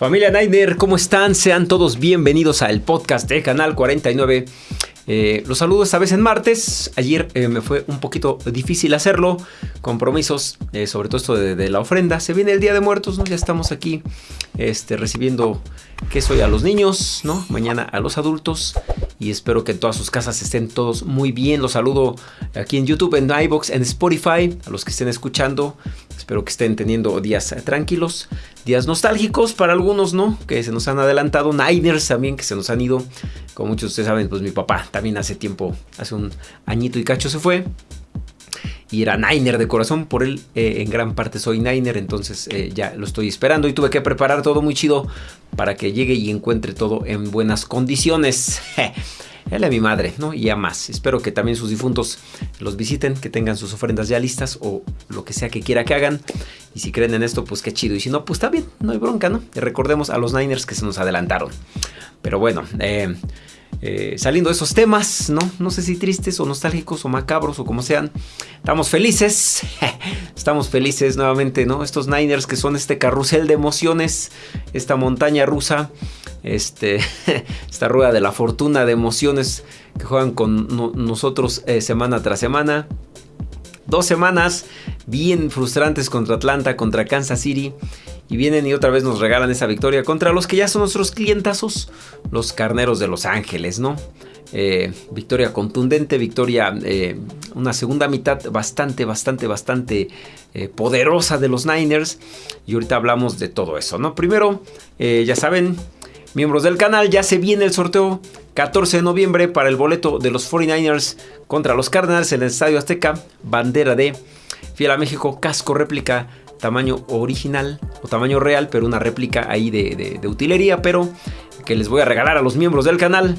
Familia Niner, ¿cómo están? Sean todos bienvenidos al podcast de Canal 49. Eh, los saludo esta vez en martes. Ayer eh, me fue un poquito difícil hacerlo. Compromisos, eh, sobre todo esto de, la ofrenda. Se viene el Día de Muertos, ¿no? Ya estamos aquí este, recibiendo queso a los niños, ¿no? Mañana a los adultos. Y espero que en todas sus casas estén todos muy bien. Los saludo aquí en YouTube, en iBox, en Spotify. A los que estén escuchando. Espero que estén teniendo días tranquilos. Días nostálgicos para algunos, ¿no? Que se nos han adelantado. Niners también que se nos han ido. Como muchos de ustedes saben, pues mi papá también hace tiempo, hace un añito y cacho se fue. Y era Niner de corazón, por él eh, en gran parte soy Niner, entonces eh, ya lo estoy esperando y tuve que preparar todo muy chido para que llegue y encuentre todo en buenas condiciones. Él es mi madre, ¿no? Y ya más. Espero que también sus difuntos los visiten, que tengan sus ofrendas ya listas o lo que sea que quiera que hagan. Y si creen en esto, pues qué chido. Y si no, pues está bien, no hay bronca, ¿no? Y recordemos a los Niners que se nos adelantaron. Pero bueno, eh, eh, saliendo de esos temas, ¿no? No sé si tristes o nostálgicos o macabros o como sean. Estamos felices. Estamos felices nuevamente, ¿no? Estos Niners que son este carrusel de emociones, esta montaña rusa, este, esta rueda de la fortuna de emociones que juegan con nosotros eh, semana tras semana. Dos semanas bien frustrantes contra Atlanta, contra Kansas City. Y vienen y otra vez nos regalan esa victoria contra los que ya son nuestros clientazos, los carneros de Los Ángeles, ¿no? Eh, victoria contundente, victoria, eh, una segunda mitad bastante, bastante, bastante eh, poderosa de los Niners. Y ahorita hablamos de todo eso, ¿no? Primero, ya saben, miembros del canal, ya se viene el sorteo 14 de noviembre para el boleto de los 49ers contra los Cardinals en el Estadio Azteca, bandera de Fiel a México, casco réplica tamaño original o tamaño real, pero una réplica ahí de, utilería, pero que les voy a regalar a los miembros del canal.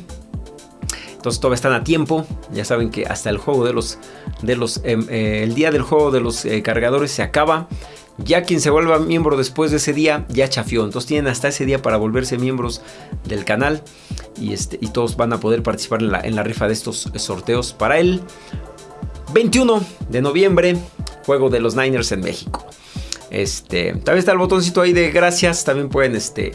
Entonces todavía están a tiempo. Ya saben que hasta el juego de los. De los em, eh, el día del juego de los eh, cargadores se acaba. Ya quien se vuelva miembro después de ese día ya chafió. Entonces tienen hasta ese día para volverse miembros del canal. Y, este, y todos van a poder participar en la, en la rifa de estos sorteos para el 21 de noviembre. Juego de los Niners en México. Este, también está el botoncito ahí de gracias. También pueden este,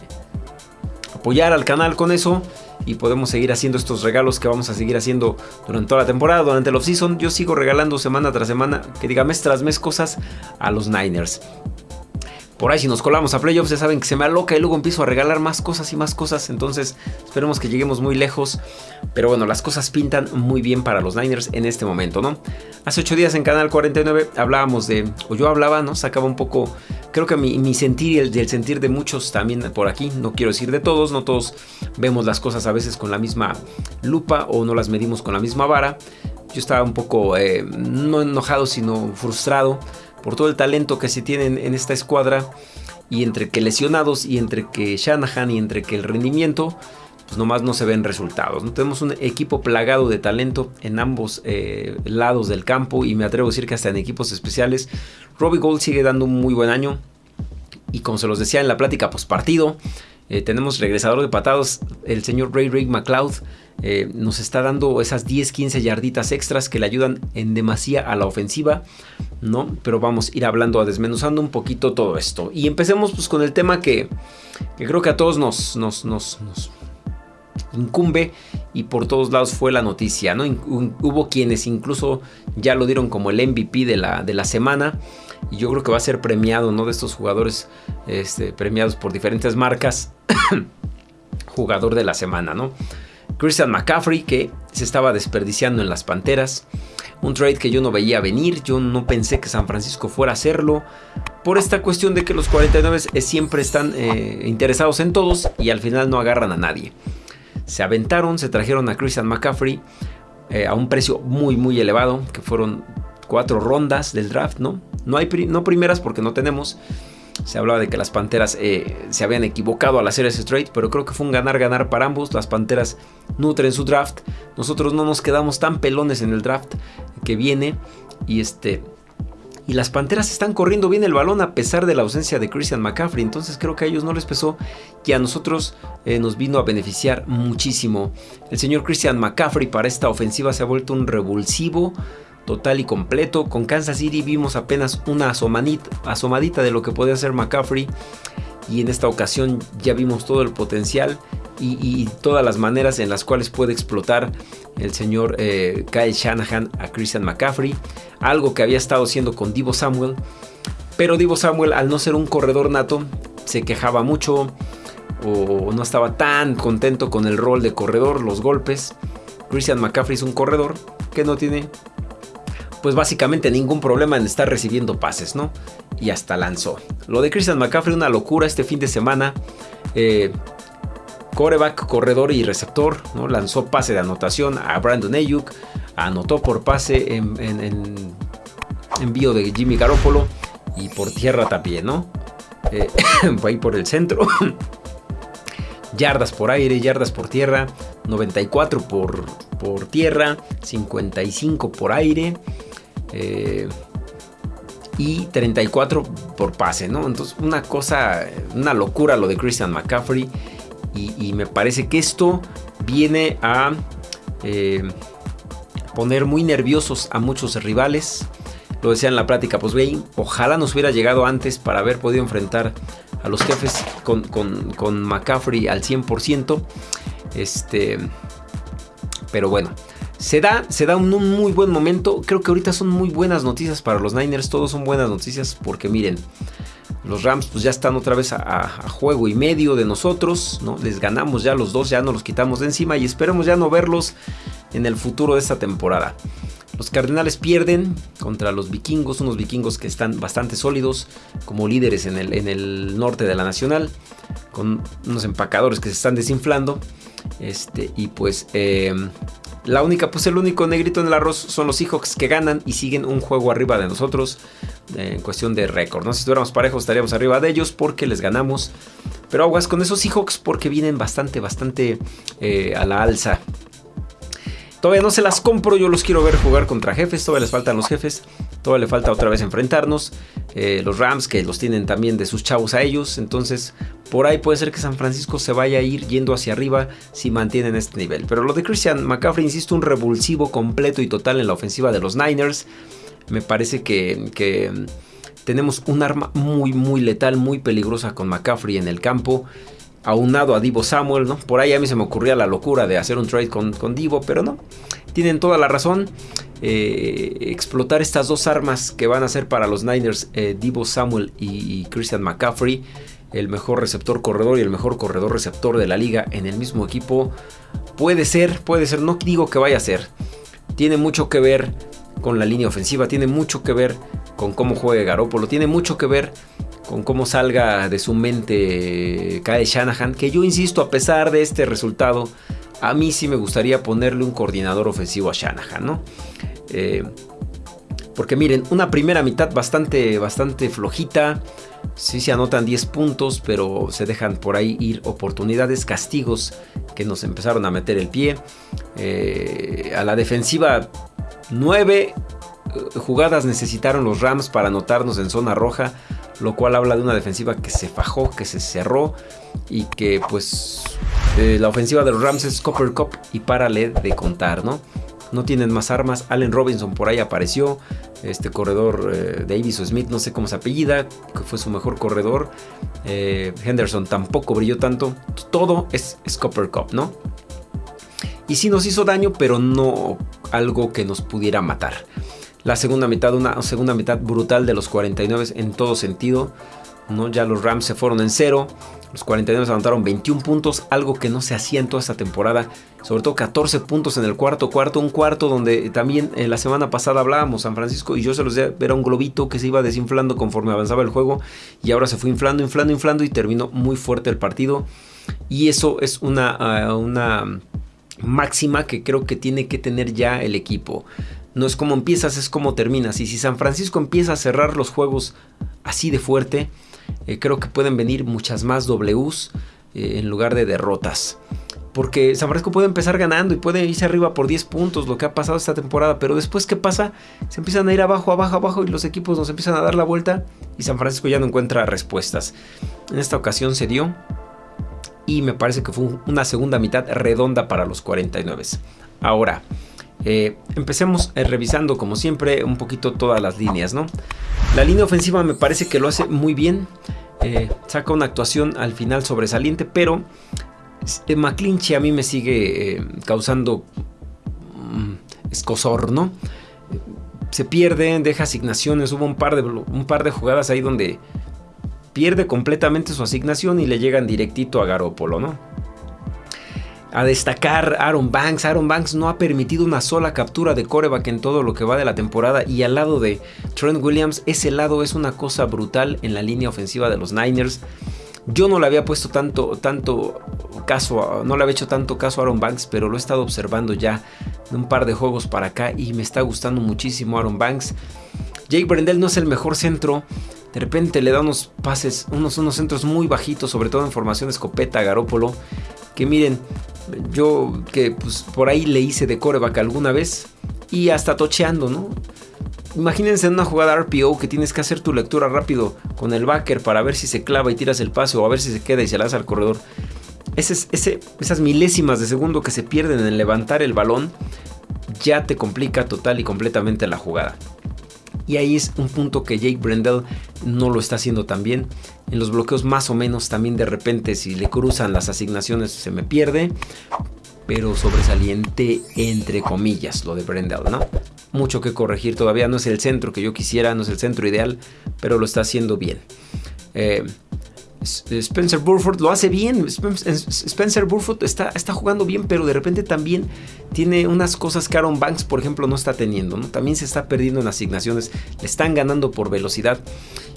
apoyar al canal con eso. Y podemos seguir haciendo estos regalos que vamos a seguir haciendo durante toda la temporada, durante el off-season. Yo sigo regalando semana tras semana, que diga mes tras mes cosas a los Niners. Por ahí si nos colamos a playoffs ya saben que se me aloca y luego empiezo a regalar más cosas y más cosas. Entonces esperemos que lleguemos muy lejos. Pero bueno, las cosas pintan muy bien para los Niners en este momento, ¿no? Hace 8 días en Canal 49 hablábamos de, o yo hablaba, ¿no? Sacaba un poco, creo que mi, sentir y el, sentir de muchos también por aquí. No quiero decir de todos, no todos vemos las cosas a veces con la misma lupa o no las medimos con la misma vara. Yo estaba un poco, eh, no enojado, sino frustrado por todo el talento que se tiene en esta escuadra y entre que lesionados y entre que Shanahan y entre que el rendimiento pues nomás no se ven resultados. ¿no? Tenemos un equipo plagado de talento en ambos eh, lados del campo y me atrevo a decir que hasta en equipos especiales. Robbie Gold sigue dando un muy buen año y como se los decía en la plática post partido, eh, tenemos regresador de patados, el señor Ray Rick McLeod. Eh, nos está dando esas 10-15 yarditas extras que le ayudan en demasía a la ofensiva, ¿no? Pero vamos a ir hablando, a desmenuzando un poquito todo esto. Y empecemos pues con el tema que, creo que a todos nos, incumbe y por todos lados fue la noticia, ¿no? Hubo quienes incluso ya lo dieron como el MVP de la, de la semana y yo creo que va a ser premiado, ¿no? De estos jugadores este, premiados por diferentes marcas, jugador de la semana, ¿no? Christian McCaffrey que se estaba desperdiciando en las Panteras. Un trade que yo no veía venir, yo no pensé que San Francisco fuera a hacerlo. Por esta cuestión de que los 49 siempre están eh, interesados en todos y al final no agarran a nadie. Se aventaron, se trajeron a Christian McCaffrey eh, a un precio muy muy elevado, que fueron cuatro rondas del draft, ¿no? No hay no primeras porque no tenemos. Se hablaba de que las Panteras eh, se habían equivocado al hacer ese trade, pero creo que fue un ganar-ganar para ambos. Las Panteras nutren su draft. Nosotros no nos quedamos tan pelones en el draft que viene. Y este. Y las Panteras están corriendo bien el balón a pesar de la ausencia de Christian McCaffrey. Entonces creo que a ellos no les pesó y a nosotros eh, nos vino a beneficiar muchísimo. El señor Christian McCaffrey para esta ofensiva se ha vuelto un revulsivo total y completo. Con Kansas City vimos apenas una asomadita, de lo que podía hacer McCaffrey. y en esta ocasión ya vimos todo el potencial y, todas las maneras en las cuales puede explotar el señor eh, Kyle Shanahan a Christian McCaffrey, algo que había estado haciendo con Divo Samuel, pero Divo Samuel al no ser un corredor nato se quejaba mucho o no estaba tan contento con el rol de corredor, los golpes. Christian McCaffrey es un corredor que no tiene pues básicamente ningún problema en estar recibiendo pases, ¿no? Y hasta lanzó. Lo de Christian McCaffrey, una locura este fin de semana. Eh, coreback, corredor y receptor, ¿no? Lanzó pase de anotación a Brandon Ayuk, anotó por pase en, envío de Jimmy Garoppolo y por tierra también, ¿no? Eh, ahí por el centro. yardas por aire, yardas por tierra, 94 por, por tierra, 55 por aire. Eh, y 34 por pase, ¿no? Entonces, una cosa, una locura lo de Christian McCaffrey. Y, me parece que esto viene a eh, poner muy nerviosos a muchos rivales. Lo decía en la pues bien, ojalá nos hubiera llegado antes para haber podido enfrentar a los jefes con, con McCaffrey al 100%. Este, pero bueno, se da, se da un, muy buen momento. Creo que ahorita son muy buenas noticias para los Niners. Todos son buenas noticias porque miren, los Rams pues ya están otra vez a, juego y medio de nosotros. ¿no? Les ganamos ya los dos, ya no los quitamos de encima y esperemos ya no verlos en el futuro de esta temporada. Los Cardenales pierden contra los vikingos, unos vikingos que están bastante sólidos como líderes en el, en el norte de la Nacional, con unos empacadores que se están desinflando. Este, y pues eh, la única, pues el único negrito en el arroz son los Seahawks que ganan y siguen un juego arriba de nosotros eh, en cuestión de récord. ¿no? Si estuviéramos parejos estaríamos arriba de ellos porque les ganamos. Pero aguas con esos Seahawks porque vienen bastante, bastante eh, a la alza. Todavía no se las compro, yo los quiero ver jugar contra jefes, todavía les faltan los jefes, todavía le falta otra vez enfrentarnos. Eh, los Rams que los tienen también de sus chavos a ellos, entonces por ahí puede ser que San Francisco se vaya a ir yendo hacia arriba si mantienen este nivel. Pero lo de Christian McCaffrey, insisto, un revulsivo completo y total en la ofensiva de los Niners. Me parece que, que tenemos un arma muy, muy letal, muy peligrosa con McCaffrey en el campo aunado a Divo Samuel, ¿no? Por ahí a mí se me ocurría la locura de hacer un trade con, con Divo, pero no. Tienen toda la razón. Eh, explotar estas dos armas que van a ser para los Niners, eh, Divo Samuel y, Christian McCaffrey, el mejor receptor corredor y el mejor corredor receptor de la liga en el mismo equipo. Puede ser, puede ser, no digo que vaya a ser. Tiene mucho que ver con la línea ofensiva, tiene mucho que ver con cómo juegue Garópolo, tiene mucho que ver con cómo salga de su mente Kyle Shanahan, que yo insisto, a pesar de este resultado, a mí sí me gustaría ponerle un coordinador ofensivo a Shanahan, ¿no? Eh, porque miren, una primera mitad bastante, bastante flojita. Sí se anotan 10 puntos, pero se dejan por ahí ir oportunidades, castigos que nos empezaron a meter el pie. Eh, a la defensiva 9 eh, jugadas necesitaron los Rams para anotarnos en zona roja lo cual habla de una defensiva que se fajó, que se cerró y que pues eh, la ofensiva de los Rams es Copper Cup y párale de contar, ¿no? No tienen más armas. Allen Robinson por ahí apareció. Este corredor eh, Davis o Smith, no sé cómo se apellida, que fue su mejor corredor. Eh, Henderson tampoco brilló tanto. Todo es, es Copper Cup, ¿no? Y sí nos hizo daño, pero no algo que nos pudiera matar. La segunda mitad, una segunda mitad brutal de los 49 en todo sentido. ¿no? Ya los Rams se fueron en cero. Los 49 anotaron 21 puntos, algo que no se hacía en toda esta temporada. Sobre todo 14 puntos en el cuarto cuarto. Un cuarto donde también en la semana pasada hablábamos San Francisco y yo se los decía, era un globito que se iba desinflando conforme avanzaba el juego. Y ahora se fue inflando, inflando, inflando y terminó muy fuerte el partido. Y eso es una, ah, una máxima que creo que tiene que tener ya el equipo. No es como empiezas, es como terminas. Y si San Francisco empieza a cerrar los juegos así de fuerte, eh, creo que pueden venir muchas más Ws eh, en lugar de derrotas. Porque San Francisco puede empezar ganando y puede irse arriba por 10 puntos, lo que ha pasado esta temporada. Pero después, ¿qué pasa? Se empiezan a ir abajo, abajo, abajo y los equipos nos empiezan a dar la vuelta y San Francisco ya no encuentra respuestas. En esta ocasión se dio y me parece que fue una segunda mitad redonda para los 49. Ahora, eh, empecemos eh, revisando como siempre un poquito todas las líneas, ¿no? La línea ofensiva me parece que lo hace muy bien. eh, saca una actuación al final sobresaliente, pero McClinchy a mí me sigue causando mm, escosor, ¿no? Se pierde, deja asignaciones, hubo un par, de, un par de jugadas ahí donde pierde completamente su asignación y le llegan directito a Garópolo, ¿no? A destacar Aaron Banks. Aaron Banks no ha permitido una sola captura de coreback en todo lo que va de la temporada. Y al lado de Trent Williams, ese lado es una cosa brutal en la línea ofensiva de los Niners. Yo no le había puesto tanto, tanto caso, no le había hecho tanto caso a Aaron Banks, pero lo he estado observando ya de un par de juegos para acá y me está gustando muchísimo Aaron Banks. Jake Brendel no es el mejor centro. De repente le da unos pases, unos, unos centros muy bajitos, sobre todo en formación escopeta a Garópolo. Que miren, yo que pues, por ahí le hice de coreback alguna vez y hasta tocheando, ¿no? Imagínense en una jugada RPO que tienes que hacer tu lectura rápido con el backer para ver si se clava y tiras el pase o a ver si se queda y se lanza al corredor. Esas milésimas de segundo que se pierden en levantar el balón ya te complica total y completamente la jugada. Y ahí es un punto que Jake Brendel no lo está haciendo tan bien. En los bloqueos más o menos también de repente si le cruzan las asignaciones se me pierde. Pero sobresaliente entre comillas lo de Brendel, ¿no? mucho que corregir todavía. No es el centro que yo quisiera, no es el centro ideal, pero lo está haciendo bien. Eh, Spencer Burford lo hace bien. Spencer Burford está, está, jugando bien, pero de repente también tiene unas cosas que Aaron Banks, por ejemplo, no está teniendo. ¿no? También se está perdiendo en asignaciones. Le están ganando por velocidad.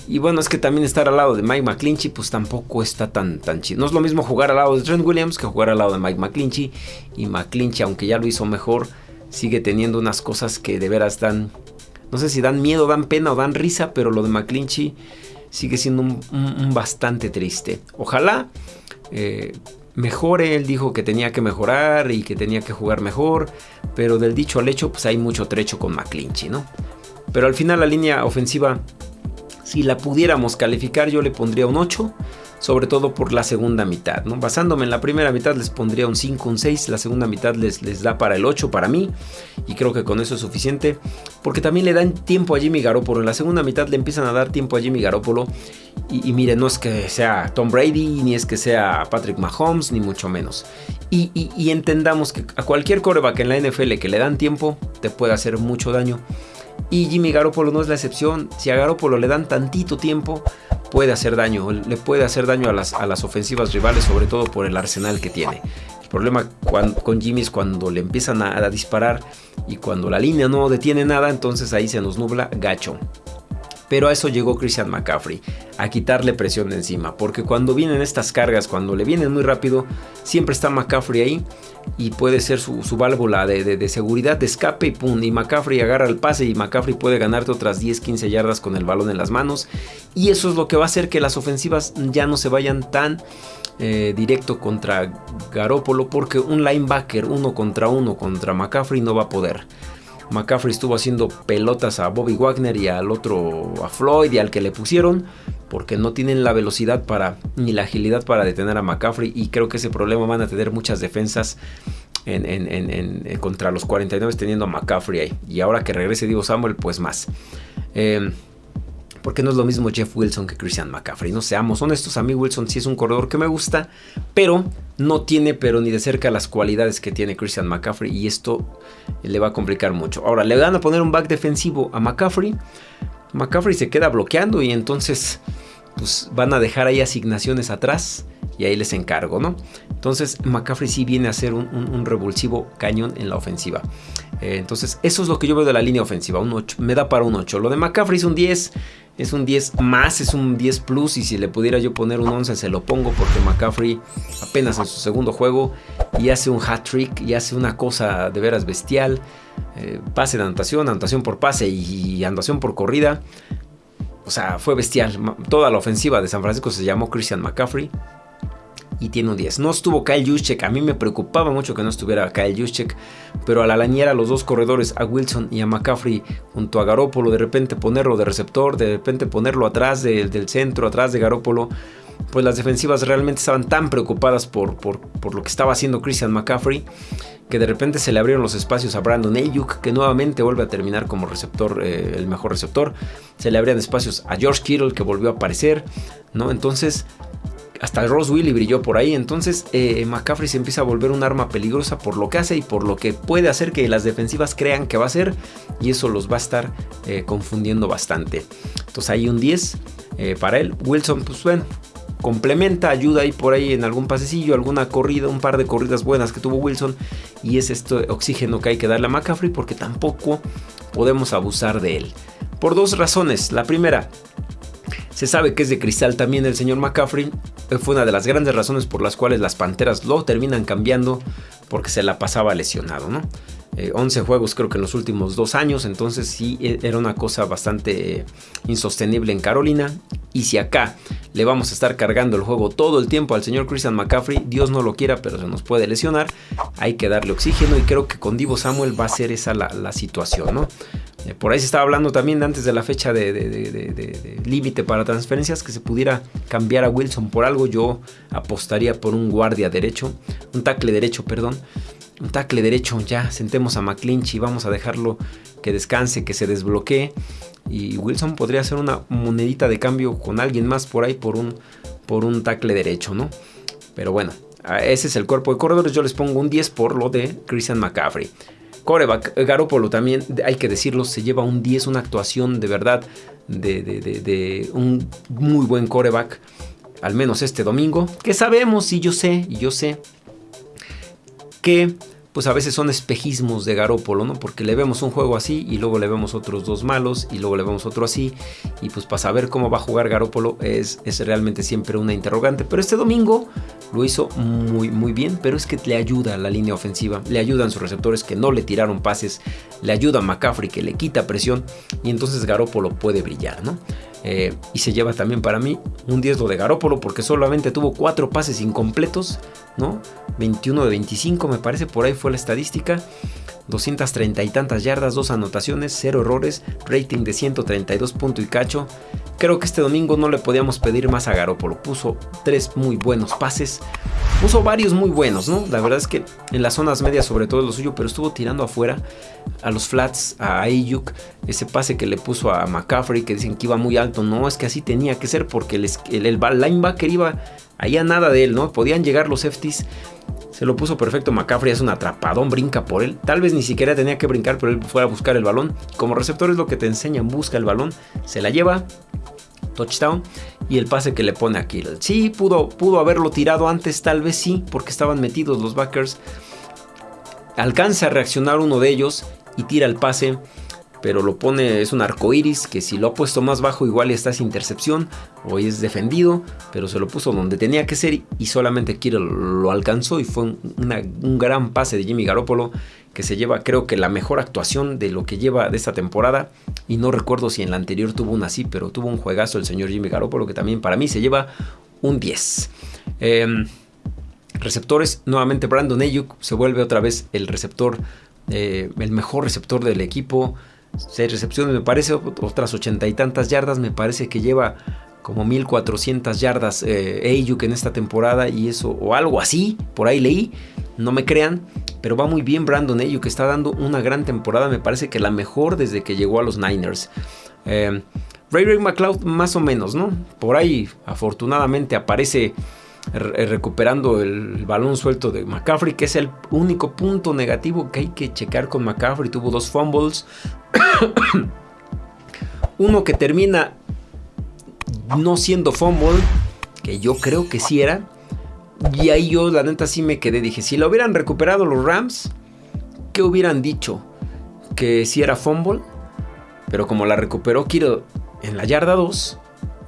Y bueno, es que también estar al lado de Mike McClinchy, pues tampoco está tan, tan chido. No es lo mismo jugar al lado de Trent Williams que jugar al lado de Mike McClinchy. Y McClinchy, aunque ya lo hizo mejor, sigue teniendo unas cosas que de veras dan, no sé si dan miedo, dan pena o dan risa, pero lo de McClinchy sigue siendo un, bastante triste. Ojalá eh, mejore, él dijo que tenía que mejorar y que tenía que jugar mejor, pero del dicho al hecho, pues hay mucho trecho con McClinchy, ¿no? Pero al final la línea ofensiva, si la pudiéramos calificar, yo le pondría un 8 sobre todo por la segunda mitad. ¿no? Basándome en la primera mitad les pondría un 5, un 6, la segunda mitad les, les da para el 8 para mí y creo que con eso es suficiente porque también le dan tiempo a Jimmy Garoppolo, en la segunda mitad le empiezan a dar tiempo a Jimmy Garoppolo y, miren, no es que sea Tom Brady, ni es que sea Patrick Mahomes, ni mucho menos. Y, y entendamos que a cualquier coreback en la NFL que le dan tiempo te puede hacer mucho daño. Y Jimmy Garoppolo no es la excepción. Si a Garoppolo le dan tantito tiempo, puede hacer daño, le puede hacer daño a las, a las ofensivas rivales, sobre todo por el arsenal que tiene. El problema con Jimmy es cuando le empiezan a, disparar y cuando la línea no detiene nada, entonces ahí se nos nubla gacho. Pero a eso llegó Christian McCaffrey, a quitarle presión de encima, porque cuando vienen estas cargas, cuando le vienen muy rápido, siempre está McCaffrey ahí y puede ser su, válvula de, seguridad, de escape y pum, y McCaffrey agarra el pase y McCaffrey puede ganarte otras 10, 15 yardas con el balón en las manos y eso es lo que va a hacer que las ofensivas ya no se vayan tan eh, directo contra Garópolo porque un linebacker uno contra uno contra McCaffrey no va a poder. McCaffrey estuvo haciendo pelotas a Bobby Wagner y al otro a Floyd y al que le pusieron porque no tienen la velocidad para ni la agilidad para detener a McCaffrey y creo que ese problema van a tener muchas defensas en, contra los 49 teniendo a McCaffrey ahí. Y ahora que regrese Diego Samuel pues más. Em, porque no es lo mismo Jeff Wilson que Christian McCaffrey. No seamos honestos, a mí Wilson sí es un corredor que me gusta, pero no tiene pero ni de cerca las cualidades que tiene Christian McCaffrey y esto le va a complicar mucho. Ahora, le van a poner un back defensivo a McCaffrey. McCaffrey se queda bloqueando y entonces pues van a dejar ahí asignaciones atrás y ahí les encargo, ¿no? Entonces McCaffrey sí viene a ser un, revulsivo cañón en la ofensiva. Eh, entonces eso es lo que yo veo de la línea ofensiva, un 8, me da para un 8. Lo de McCaffrey es un 10, es un 10 más, es un 10 plus y si le pudiera yo poner un 11 se lo pongo porque McCaffrey apenas en su segundo juego y hace un hat trick y hace una cosa de veras bestial. Eh, pase de anotación, anotación por pase y, anotación por corrida. O sea, fue bestial. Toda la ofensiva de San Francisco se llamó Christian McCaffrey y tiene un 10. No estuvo Kyle Juszczyk, a mí me preocupaba mucho que no estuviera Kyle Juszczyk, pero a la lañera los dos corredores, a Wilson y a McCaffrey, junto a Garópolo, de repente ponerlo de receptor, de repente ponerlo atrás del centro, atrás de Garópolo, pues las defensivas realmente estaban tan preocupadas por, por, por, lo que estaba haciendo Christian McCaffrey que de repente se le abrieron los espacios a Brandon Ayuk, que nuevamente vuelve a terminar como receptor, eh, el mejor receptor. Se le abrían espacios a George Kittle, que volvió a aparecer, ¿no? Entonces, hasta Ross Willy brilló por ahí. Entonces, eh, McCaffrey se empieza a volver un arma peligrosa por lo que hace y por lo que puede hacer que las defensivas crean que va a ser. Y eso los va a estar eh, confundiendo bastante. Entonces, ahí un 10 para él. Wilson, pues bueno, complementa, ayuda ahí por ahí en algún pasecillo, alguna corrida, un par de corridas buenas que tuvo Wilson. Y es este oxígeno que hay que darle a McCaffrey porque tampoco podemos abusar de él. Por dos razones. La primera, se sabe que es de cristal también el señor McCaffrey. Fue una de las grandes razones por las cuales las Panteras lo terminan cambiando porque se la pasaba lesionado, ¿no? 11 eh, juegos creo que en los últimos dos años, entonces sí e, era una cosa bastante eh, insostenible en Carolina. Y si acá le vamos a estar cargando el juego todo el tiempo al señor Christian McCaffrey, Dios no lo quiera, pero se nos puede lesionar, hay que darle oxígeno y creo que con Divo Samuel va a ser esa la, situación, ¿no? Eh, por ahí se estaba hablando también antes de la fecha de, límite para transferencias que se pudiera cambiar a Wilson por algo. Yo apostaría por un guardia derecho, un tackle derecho, perdón un tackle derecho, ya sentemos a McClinch y vamos a dejarlo que descanse, que se desbloquee. Y Wilson podría hacer una monedita de cambio con alguien más por ahí por un, por un tackle derecho, ¿no? Pero bueno, ese es el cuerpo de corredores. Yo les pongo un 10 por lo de Christian McCaffrey. Coreback, Garópolo también, hay que decirlo, se lleva un 10, una actuación de verdad de, de un muy buen coreback. Al menos este domingo. Que sabemos, y yo sé, y yo sé que pues a veces son espejismos de Garópolo, ¿no? Porque le vemos un juego así y luego le vemos otros dos malos y luego le vemos otro así. Y pues para saber cómo va a jugar Garópolo es, es realmente siempre una interrogante. Pero este domingo lo hizo muy muy bien, pero es que le ayuda a la línea ofensiva, le ayudan sus receptores que no le tiraron pases, le ayuda a McCaffrey que le quita presión y entonces Garópolo puede brillar, ¿no? Eh, y se lleva también para mí un 10 de Garópolo porque solamente tuvo 4 pases incompletos, ¿no? 21 de 25 me parece, por ahí fue la estadística. 230 y tantas yardas, dos anotaciones, 0 errores, rating de 132 puntos y cacho. Creo que este domingo no le podíamos pedir más a Garópolo. Puso tres muy buenos pases. Puso varios muy buenos, ¿no? La verdad es que en las zonas medias sobre todo lo suyo, pero estuvo tirando afuera a los flats, a Ayuk, ese pase que le puso a McCaffrey que dicen que iba muy alto. No, es que así tenía que ser porque el, el, linebacker iba ahí a nada de él, ¿no? Podían llegar los safeties se lo puso perfecto McCaffrey, es un atrapadón, brinca por él. Tal vez ni siquiera tenía que brincar, pero él fue a buscar el balón. Como receptor es lo que te enseñan, busca el balón, se la lleva, touchdown y el pase que le pone a Kittle. Sí, pudo, pudo haberlo tirado antes, tal vez sí, porque estaban metidos los backers. Alcanza a reaccionar uno de ellos y tira el pase pero lo pone, es un arco iris que si lo ha puesto más bajo, igual está sin intercepción o es defendido, pero se lo puso donde tenía que ser y solamente Kirill lo alcanzó y fue un, gran pase de Jimmy Garoppolo que se lleva, creo que la mejor actuación de lo que lleva de esta temporada. Y no recuerdo si en la anterior tuvo una así, pero tuvo un juegazo el señor Jimmy Garoppolo que también para mí se lleva un 10. Em, receptores, nuevamente Brandon Ayuk se vuelve otra vez el receptor, eh, el mejor receptor del equipo. Seis recepciones, me parece, otras ochenta y tantas yardas. Me parece que lleva como 1400 yardas eh, Ayuk en esta temporada y eso, o algo así, por ahí leí. No me crean, pero va muy bien Brandon Ayuk, está dando una gran temporada. Me parece que la mejor desde que llegó a los Niners. Eh, Ray Ray McLeod, más o menos, ¿no? Por ahí, afortunadamente, aparece eh, recuperando el balón suelto de McCaffrey, que es el único punto negativo que hay que checar con McCaffrey. Tuvo dos fumbles. Uno que termina no siendo fumble, que yo creo que sí era. Y ahí yo la neta sí me quedé. Dije, si lo hubieran recuperado los Rams, ¿qué hubieran dicho? Que si era fumble. Pero como la recuperó Kiro en la yarda 2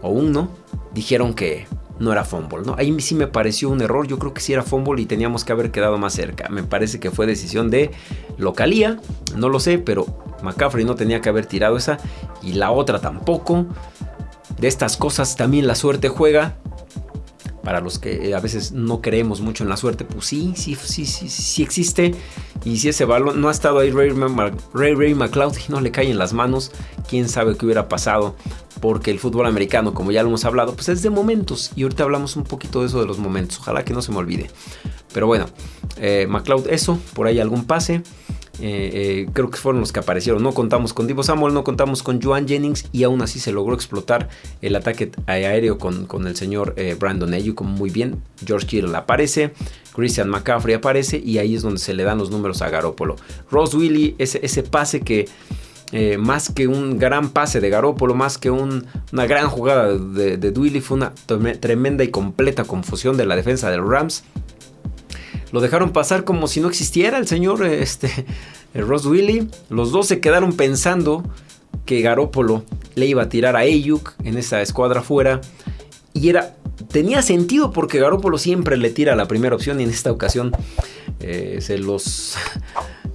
o 1, dijeron que no era fumble, ¿no? Ahí sí me pareció un error, yo creo que sí era fumble y teníamos que haber quedado más cerca. Me parece que fue decisión de localía, no lo sé, pero McCaffrey no tenía que haber tirado esa y la otra tampoco. De estas cosas también la suerte juega. Para los que a veces no creemos mucho en la suerte, pues sí, sí, sí, sí, sí existe. Y si ese balón no ha estado ahí Ray, Ray, McLeod y no le cae en las manos, quién sabe qué hubiera pasado. Porque el fútbol americano, como ya lo hemos hablado, pues es de momentos. Y ahorita hablamos un poquito de eso de los momentos. Ojalá que no se me olvide. Pero bueno, eh, McLeod, eso, por ahí algún pase. Eh, eh, creo que fueron los que aparecieron. No contamos con Divo Samuel, no contamos con Joan Jennings y aún así se logró explotar el ataque aéreo con, con el señor Brandon Ayuk muy bien. George Kittle aparece, Christian McCaffrey aparece y ahí es donde se le dan los números a Garópolo. Ross Willy, ese, ese pase que eh, más que un gran pase de Garópolo, más que una gran jugada de, de fue una tremenda y completa confusión de la defensa de los Rams. Lo dejaron pasar como si no existiera el señor este, Ross Willy. Los dos se quedaron pensando que Garópolo le iba a tirar a Ayuk en esa escuadra fuera. Y era, tenía sentido porque Garópolo siempre le tira la primera opción y en esta ocasión eh, se los...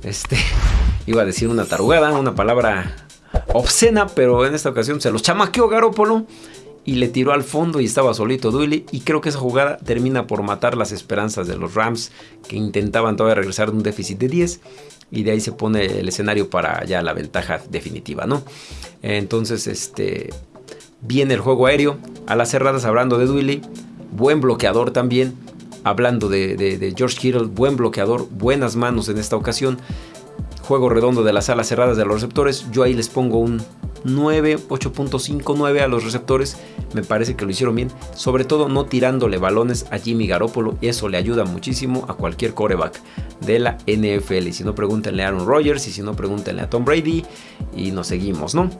Este, iba a decir una tarugada, una palabra obscena, pero en esta ocasión se los chamaqueó Garópolo y le tiró al fondo y estaba solito Duily. Y creo que esa jugada termina por matar las esperanzas de los Rams que intentaban todavía regresar de un déficit de 10. Y de ahí se pone el escenario para ya la ventaja definitiva, ¿no? Entonces, este. Viene el juego aéreo. A las cerradas hablando de Duily. Buen bloqueador también. Hablando de, George Kittle. Buen bloqueador. Buenas manos en esta ocasión juego redondo de las alas cerradas de los receptores. Yo ahí les pongo un 9, 8.59 a los receptores. Me parece que lo hicieron bien. Sobre todo no tirándole balones a Jimmy Garoppolo. Eso le ayuda muchísimo a cualquier coreback de la NFL. Y si no, pregúntenle a Aaron Rodgers. Y si no, pregúntenle a Tom Brady. Y nos seguimos, ¿no?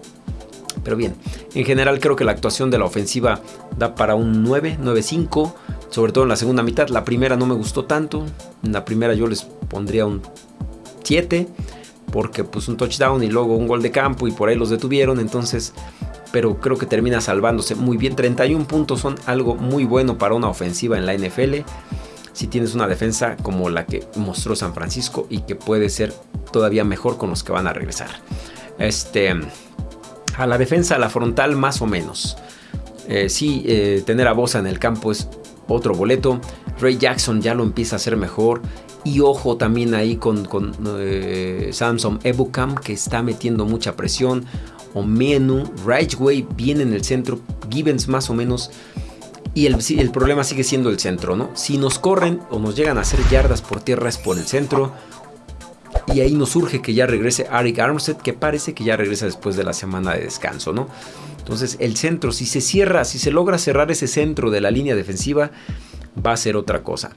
Pero bien, en general creo que la actuación de la ofensiva da para un 9, 9-5. Sobre todo en la segunda mitad. La primera no me gustó tanto. En la primera yo les pondría un 7 porque pues un touchdown y luego un gol de campo y por ahí los detuvieron, entonces, pero creo que termina salvándose muy bien. 31 puntos son algo muy bueno para una ofensiva en la NFL. Si tienes una defensa como la que mostró San Francisco y que puede ser todavía mejor con los que van a regresar. Este, a la defensa, a la frontal más o menos. Eh, sí, eh, tener a Bosa en el campo es otro boleto. Ray Jackson ya lo empieza a hacer mejor. Y ojo también ahí con, eh, Samsung Ebukam que está metiendo mucha presión. Omenu, Rightway viene en el centro. Gibbons más o menos. Y el, el, problema sigue siendo el centro, ¿no? Si nos corren o nos llegan a hacer yardas por tierra es por el centro. Y ahí nos surge que ya regrese Arik Armstead, que parece que ya regresa después de la semana de descanso, ¿no? Entonces el centro, si se cierra, si se logra cerrar ese centro de la línea defensiva, va a ser otra cosa.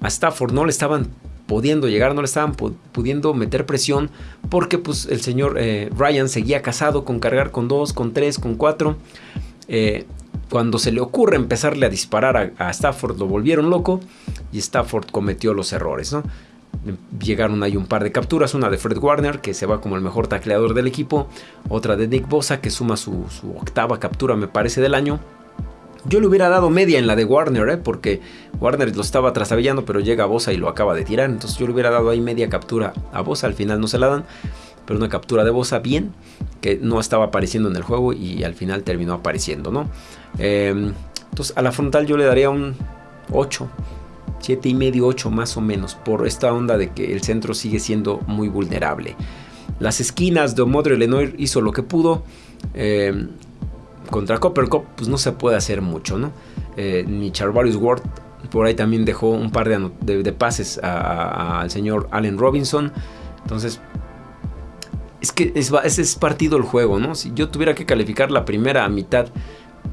A Stafford no le estaban pudiendo llegar, no le estaban pudiendo meter presión porque pues el señor eh, Ryan seguía casado con cargar con dos, con tres, con cuatro. Eh, cuando se le ocurre empezarle a disparar a, Stafford lo volvieron loco y Stafford cometió los errores. ¿no? Llegaron ahí un par de capturas, una de Fred Warner que se va como el mejor tacleador del equipo, otra de Nick Bosa que suma su, octava captura me parece del año yo le hubiera dado media en la de Warner, ¿eh? porque Warner lo estaba trastabillando, pero llega Bosa y lo acaba de tirar. Entonces yo le hubiera dado ahí media captura a Bosa. Al final no se la dan, pero una captura de Bosa bien, que no estaba apareciendo en el juego y al final terminó apareciendo, ¿no? Em, entonces a la frontal yo le daría un 8, 7 y medio, 8 más o menos, por esta onda de que el centro sigue siendo muy vulnerable. Las esquinas de Omodre Lenoir hizo lo que pudo. Eh, contra Copper Cup pues no se puede hacer mucho, ¿no? Eh, ni Charvarius Ward por ahí también dejó un par de, pases al señor Allen Robinson. Entonces, es que es, ese es partido el juego, ¿no? Si yo tuviera que calificar la primera mitad,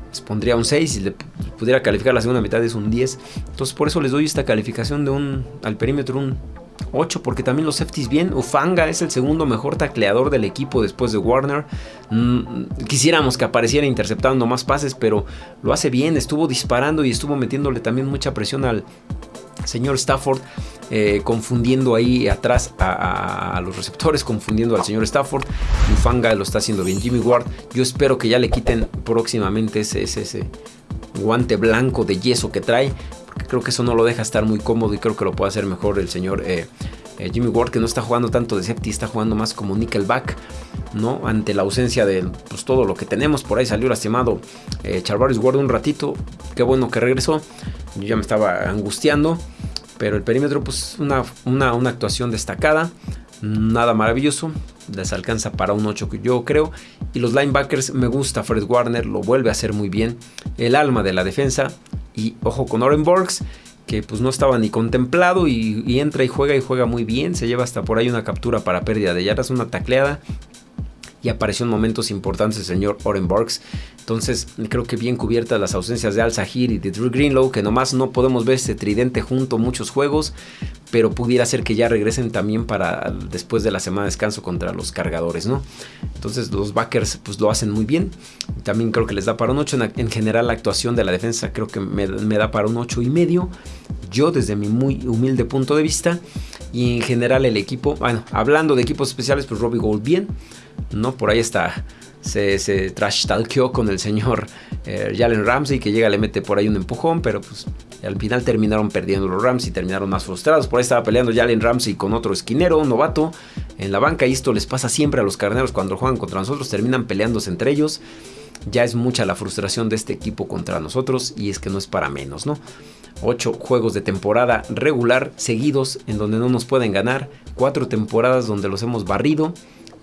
les pondría un 6. Si le pudiera calificar la segunda mitad, es un 10. Entonces, por eso les doy esta calificación de un al perímetro, un 8 porque también los safeties bien. Ufanga es el segundo mejor tacleador del equipo después de Warner. Mm, quisiéramos que apareciera interceptando más pases, pero lo hace bien. Estuvo disparando y estuvo metiéndole también mucha presión al señor Stafford. Eh, confundiendo ahí atrás a, los receptores, confundiendo al señor Stafford. Ufanga lo está haciendo bien. Jimmy Ward, yo espero que ya le quiten próximamente ese, ese, guante blanco de yeso que trae creo que eso no lo deja estar muy cómodo y creo que lo puede hacer mejor el señor eh, eh, Jimmy Ward, que no está jugando tanto de safety, está jugando más como nickelback, ¿no? Ante la ausencia de pues, todo lo que tenemos. Por ahí salió lastimado eh, Charvarius Ward un ratito. Qué bueno que regresó. Yo ya me estaba angustiando. Pero el perímetro, pues una, una, una actuación destacada. Nada maravilloso. les alcanza para un 8 yo creo. Y los linebackers me gusta Fred Warner, lo vuelve a hacer muy bien. El alma de la defensa. Y ojo con Oren Borgs, que pues no estaba ni contemplado y, y, entra y juega y juega muy bien. Se lleva hasta por ahí una captura para pérdida de yardas, una tacleada y apareció en momentos importantes el señor Oren Burks. Entonces creo que bien cubiertas las ausencias de Al Sahir y de Drew Greenlow, que nomás no podemos ver este tridente junto muchos juegos, pero pudiera ser que ya regresen también para después de la semana de descanso contra los cargadores, ¿no? Entonces los backers pues lo hacen muy bien. También creo que les da para un 8. En, general la actuación de la defensa creo que me, me da para un 8 y medio. Yo desde mi muy humilde punto de vista. Y en general el equipo, bueno, hablando de equipos especiales, pues Robbie Gold bien. ¿no? Por ahí está. Se, se trash talkeó con el señor eh, Jalen Ramsey que llega, le mete por ahí un empujón, pero pues al final terminaron perdiendo los Rams y terminaron más frustrados. Por ahí estaba peleando Jalen Ramsey con otro esquinero, un novato, en la banca. Y esto les pasa siempre a los carneros cuando juegan contra nosotros, terminan peleándose entre ellos. Ya es mucha la frustración de este equipo contra nosotros y es que no es para menos, ¿no? Ocho juegos de temporada regular seguidos en donde no nos pueden ganar. Cuatro temporadas donde los hemos barrido.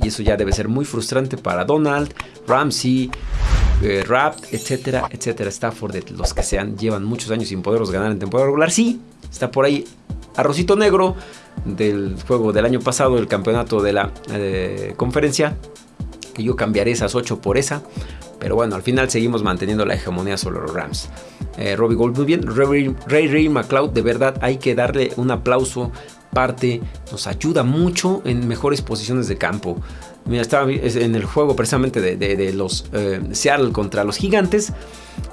Y eso ya debe ser muy frustrante para Donald, Ramsey, eh, Rapt, etcétera, etcétera. Stafford, los que sean, llevan muchos años sin poderlos ganar en temporada regular. Sí, está por ahí Arrocito Negro del juego del año pasado, el campeonato de la eh, conferencia. Que yo cambiaré esas 8 por esa. Pero bueno, al final seguimos manteniendo la hegemonía sobre los Rams. Eh, Robbie Gold muy bien. Ray Ray, Ray McLeod, de verdad hay que darle un aplauso parte, nos ayuda mucho en mejores posiciones de campo. Mira, estaba en el juego precisamente de, los eh, Seattle contra los Gigantes.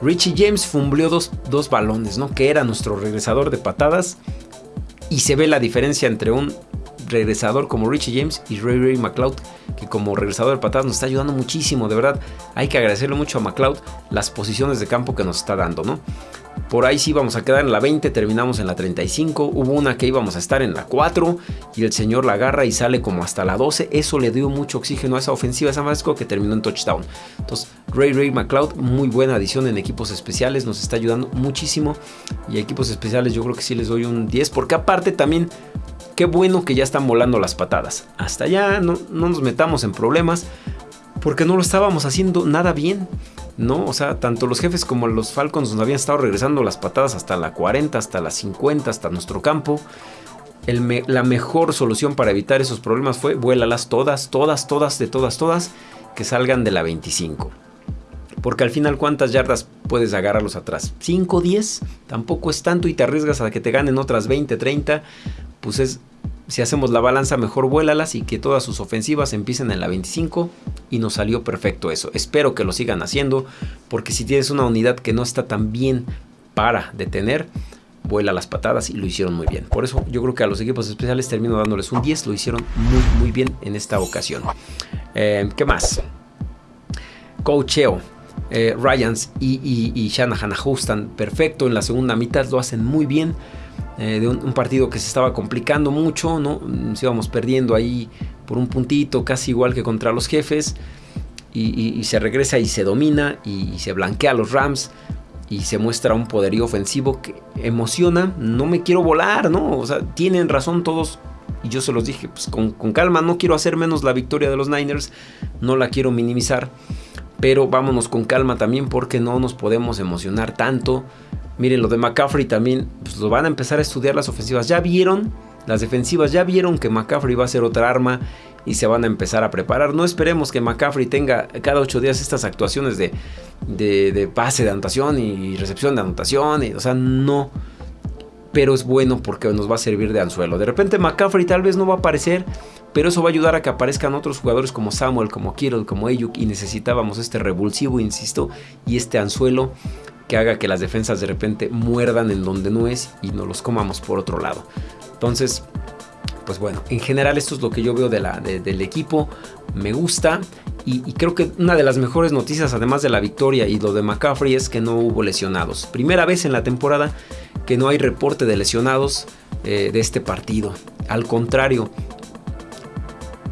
Richie James fumbleó dos, dos balones, ¿no? Que era nuestro regresador de patadas. Y se ve la diferencia entre un regresador como Richie James y Ray Ray McLeod, que como regresador de patadas nos está ayudando muchísimo, de verdad. Hay que agradecerle mucho a McLeod las posiciones de campo que nos está dando, ¿no? Por ahí sí íbamos a quedar en la 20, terminamos en la 35. Hubo una que íbamos a estar en la 4 y el señor la agarra y sale como hasta la 12. Eso le dio mucho oxígeno a esa ofensiva de San Francisco que terminó en touchdown. Entonces, Ray Ray McLeod, muy buena adición en equipos especiales, nos está ayudando muchísimo. Y equipos especiales yo creo que sí les doy un 10 porque aparte también qué bueno que ya están volando las patadas. Hasta allá no, no nos metamos en problemas porque no lo estábamos haciendo nada bien. ¿No? O sea, tanto los jefes como los Falcons nos habían estado regresando las patadas hasta la 40, hasta la 50, hasta nuestro campo. la mejor solución para evitar esos problemas fue vuélalas todas, todas, todas, de todas, todas, que salgan de la 25. Porque al final, ¿cuántas yardas puedes agarrarlos atrás? ¿5, 10? Tampoco es tanto y te arriesgas a que te ganen otras 20, 30. Pues es si hacemos la balanza, mejor vuélalas y que todas sus ofensivas empiecen en la 25 y nos salió perfecto eso. Espero que lo sigan haciendo porque si tienes una unidad que no está tan bien para detener, vuela las patadas y lo hicieron muy bien. Por eso yo creo que a los equipos especiales termino dándoles un 10, lo hicieron muy muy bien en esta ocasión. Eh, ¿Qué más? Coacheo. Eh, Ryans y, y, y Shanahan perfecto en la segunda mitad, lo hacen muy bien. Eh, de un, partido que se estaba complicando mucho, ¿no? Nos íbamos perdiendo ahí por un puntito, casi igual que contra los jefes. Y, se regresa y se domina y, se blanquea a los Rams y se muestra un poderío ofensivo que emociona. No me quiero volar, ¿no? O sea, tienen razón todos. Y yo se los dije, pues con, con calma, no quiero hacer menos la victoria de los Niners, no la quiero minimizar. Pero vámonos con calma también porque no nos podemos emocionar tanto Miren, lo de McCaffrey también, pues lo van a empezar a estudiar las ofensivas. Ya vieron, las defensivas ya vieron que McCaffrey va a ser otra arma y se van a empezar a preparar. No esperemos que McCaffrey tenga cada ocho días estas actuaciones de, de, pase de anotación y recepción de anotación. Y, o sea, no. Pero es bueno porque nos va a servir de anzuelo. De repente McCaffrey tal vez no va a aparecer, pero eso va a ayudar a que aparezcan otros jugadores como Samuel, como Kittle, como Ayuk. Y necesitábamos este revulsivo, insisto, y este anzuelo que haga que las defensas de repente muerdan en donde no es y nos los comamos por otro lado. Entonces, pues bueno, en general esto es lo que yo veo de del equipo. Me gusta y, creo que una de las mejores noticias, además de la victoria y lo de McCaffrey, es que no hubo lesionados. Primera vez en la temporada que no hay reporte de lesionados eh, de este partido. Al contrario,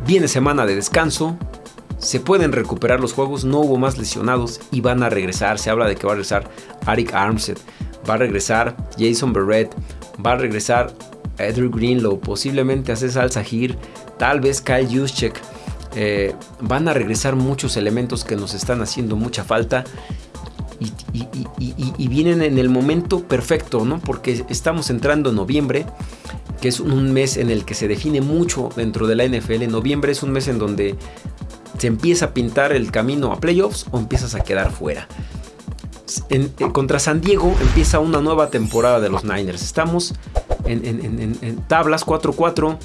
viene semana de descanso, se pueden recuperar los juegos, no hubo más lesionados y van a regresar. Se habla de que va a regresar Arik Armstead, va a regresar Jason Barrett, va a regresar Andrew Greenlow, posiblemente a César Zahir, tal vez Kyle Juszczyk. Eh, van a regresar muchos elementos que nos están haciendo mucha falta y, vienen en el momento perfecto, ¿no? Porque estamos entrando en noviembre, que es un mes en el que se define mucho dentro de la NFL. Noviembre es un mes en donde se empieza a pintar el camino a playoffs o empiezas a quedar fuera. Eh, contra San Diego empieza una nueva temporada de los Niners. Estamos en, en tablas 4-4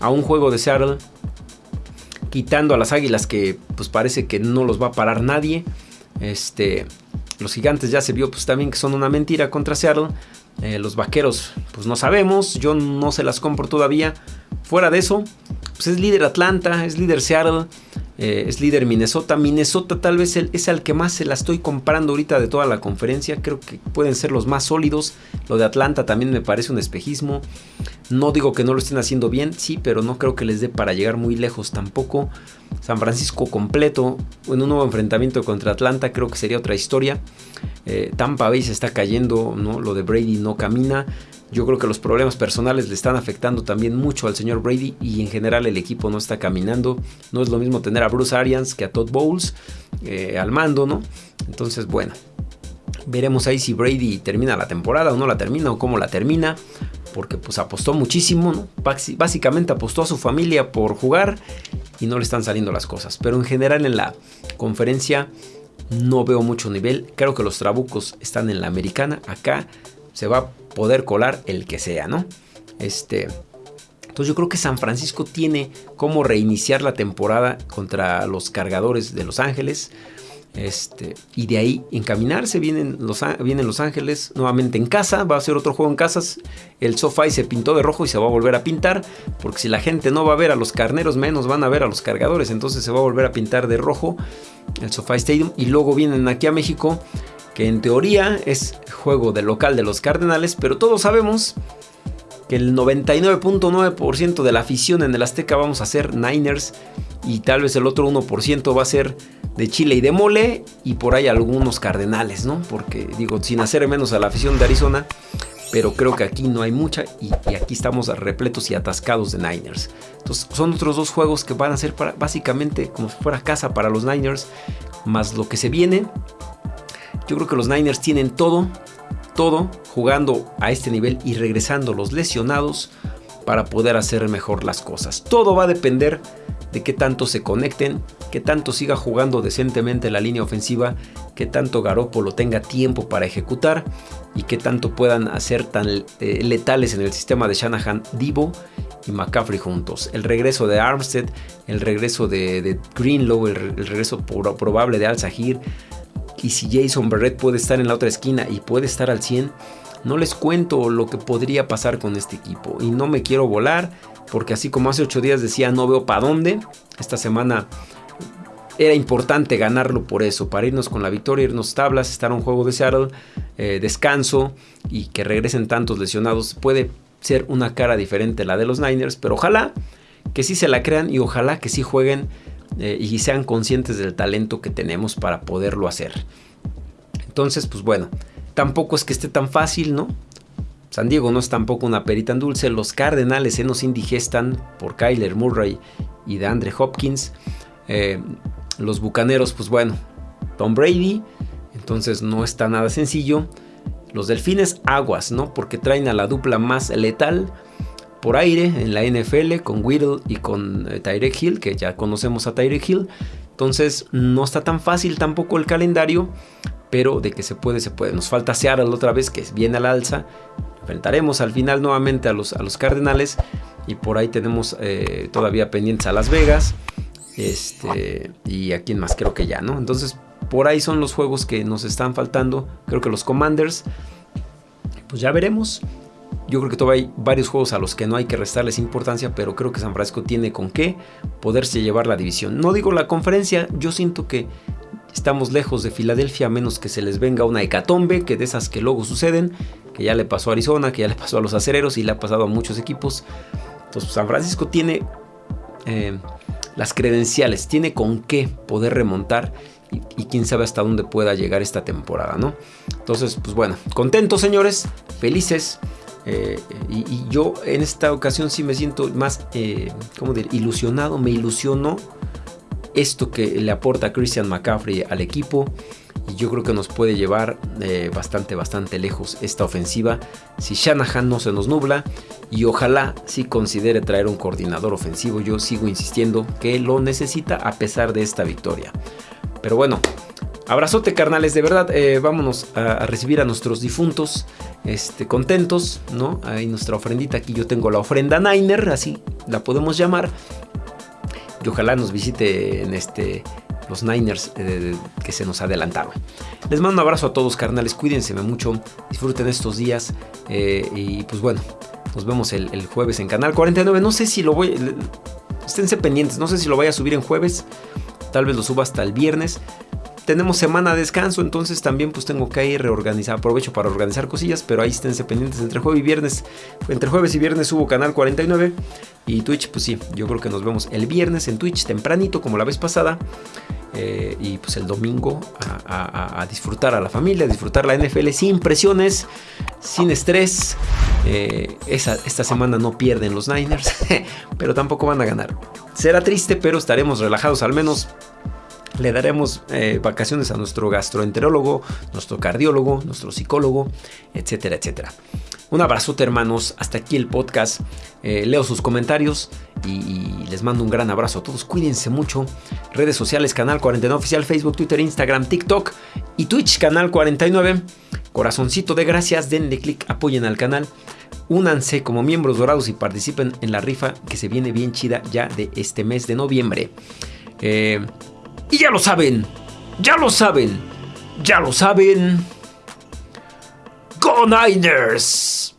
a un juego de Seattle, quitando a las Águilas que pues parece que no los va a parar nadie. Este, los gigantes ya se vio pues también que son una mentira contra Seattle. Eh, los vaqueros pues no sabemos, yo no se las compro todavía. Fuera de eso, pues es líder Atlanta, es líder Seattle, eh, es líder Minnesota. Minnesota tal vez es al que más se la estoy comprando ahorita de toda la conferencia. Creo que pueden ser los más sólidos. Lo de Atlanta también me parece un espejismo. No digo que no lo estén haciendo bien, sí, pero no creo que les dé para llegar muy lejos tampoco. San Francisco completo en un nuevo enfrentamiento contra Atlanta creo que sería otra historia. Eh, Tampa Bay se está cayendo, ¿no? lo de Brady no camina. Yo creo que los problemas personales le están afectando también mucho al señor Brady y en general el equipo no está caminando. No es lo mismo tener a Bruce Arians que a Todd Bowles eh, al mando, ¿no? Entonces, bueno, veremos ahí si Brady termina la temporada o no la termina o cómo la termina. Porque pues apostó muchísimo. Básicamente apostó a su familia por jugar y no le están saliendo las cosas. Pero en general en la conferencia no veo mucho nivel. Creo que los trabucos están en la americana. Acá se va a poder colar el que sea, ¿no? Este. Entonces yo creo que San Francisco tiene como reiniciar la temporada contra los cargadores de Los Ángeles. Este, y de ahí encaminarse, vienen los, vienen los Ángeles nuevamente en casa, va a ser otro juego en casas, el sofá se pintó de rojo y se va a volver a pintar, porque si la gente no va a ver a los carneros, menos van a ver a los cargadores, entonces se va a volver a pintar de rojo el SoFi Stadium, y luego vienen aquí a México que en teoría es juego de local de los Cardenales, pero todos sabemos que el 99.9% de la afición en el Azteca vamos a ser Niners y tal vez el otro 1% va a ser de Chile y de Mole y por ahí algunos Cardenales, ¿no? Porque digo, sin hacer menos a la afición de Arizona, pero creo que aquí no hay mucha y, aquí estamos repletos y atascados de Niners. Entonces son otros dos juegos que van a ser básicamente como si fuera casa para los Niners, más lo que se viene yo creo que los Niners tienen todo, todo jugando a este nivel y regresando los lesionados para poder hacer mejor las cosas. Todo va a depender de qué tanto se conecten, qué tanto siga jugando decentemente la línea ofensiva, qué tanto Garoppolo tenga tiempo para ejecutar y qué tanto puedan hacer tan eh, letales en el sistema de Shanahan, Divo y McCaffrey juntos. El regreso de Armstead, el regreso de, Greenlow, el, regreso probable de Al Sahir, y si Jason Barrett puede estar en la otra esquina y puede estar al 100, no les cuento lo que podría pasar con este equipo. Y no me quiero volar, porque así como hace 8 días decía no veo para dónde, esta semana era importante ganarlo por eso, para irnos con la victoria, irnos tablas, estar un juego de Seattle, eh, descanso y que regresen tantos lesionados. Puede ser una cara diferente la de los Niners, pero ojalá que sí se la crean y ojalá que sí jueguen eh, y sean conscientes del talento que tenemos para poderlo hacer. Entonces, pues bueno, tampoco es que esté tan fácil, ¿no? San Diego no es tampoco una perita en dulce. Los Cardenales se nos indigestan por Kyler Murray y de Andre Hopkins. Eh, los Bucaneros, pues bueno, Tom Brady. Entonces no está nada sencillo. Los Delfines, aguas, ¿no? Porque traen a la dupla más letal por aire en la NFL con Whittle y con eh, Tyreek Hill, que ya conocemos a Tyreek Hill. Entonces no está tan fácil tampoco el calendario, pero de que se puede, se puede. Nos falta Seattle otra vez, que viene al alza. Enfrentaremos al final nuevamente a los, a los Cardenales y por ahí tenemos eh, todavía pendientes a Las Vegas. Este, y a quién más, creo que ya, ¿no? Entonces, por ahí son los juegos que nos están faltando. Creo que los Commanders, pues ya veremos. Yo creo que todavía hay varios juegos a los que no hay que restarles importancia, pero creo que San Francisco tiene con qué poderse llevar la división. No digo la conferencia, yo siento que estamos lejos de Filadelfia a menos que se les venga una hecatombe, que de esas que luego suceden, que ya le pasó a Arizona, que ya le pasó a los acereros y le ha pasado a muchos equipos. Entonces San Francisco tiene eh, las credenciales, tiene con qué poder remontar y, quién sabe hasta dónde pueda llegar esta temporada, ¿no? Entonces, pues bueno, contentos señores, felices. Eh, y, yo en esta ocasión sí me siento más, eh, ¿cómo decir? Ilusionado, me ilusionó esto que le aporta Christian McCaffrey al equipo. Y yo creo que nos puede llevar eh, bastante, bastante lejos esta ofensiva si Shanahan no se nos nubla. Y ojalá si considere traer un coordinador ofensivo. Yo sigo insistiendo que lo necesita a pesar de esta victoria. Pero bueno, abrazote carnales, de verdad, eh, vámonos a, recibir a nuestros difuntos, este, contentos, ¿no? Ahí nuestra ofrendita, aquí yo tengo la ofrenda Niner, así la podemos llamar. Y ojalá nos visite en este, los Niners eh, que se nos adelantaron. Les mando un abrazo a todos, carnales, cuídense mucho, disfruten estos días eh, y pues bueno, nos vemos el, jueves en Canal 49. No sé si lo voy... Esténse pendientes, no sé si lo voy a subir en jueves tal vez lo suba hasta el viernes. Tenemos semana de descanso, entonces también pues tengo que ir reorganizar, aprovecho para organizar cosillas, pero ahí esténse pendientes entre jueves y viernes. Entre jueves y viernes subo canal 49 y Twitch, pues sí, yo creo que nos vemos el viernes en Twitch tempranito como la vez pasada. Eh, y pues el domingo a, disfrutar a la familia, a disfrutar la NFL sin presiones, sin estrés. Eh, esta semana no pierden los Niners, pero tampoco van a ganar. Será triste, pero estaremos relajados al menos. Le daremos eh, vacaciones a nuestro gastroenterólogo, nuestro cardiólogo, nuestro psicólogo, etcétera, etcétera. Un abrazote hermanos, hasta aquí el podcast. Eh, leo sus comentarios y, les mando un gran abrazo a todos. Cuídense mucho. Redes sociales, Canal 49 Oficial, Facebook, Twitter, Instagram, TikTok y Twitch, Canal 49. Corazoncito de gracias, denle click, apoyen al canal. Únanse como miembros dorados y participen en la rifa que se viene bien chida ya de este mes de noviembre. Eh, y ya lo saben, ya lo saben, ya lo saben. Go Niners!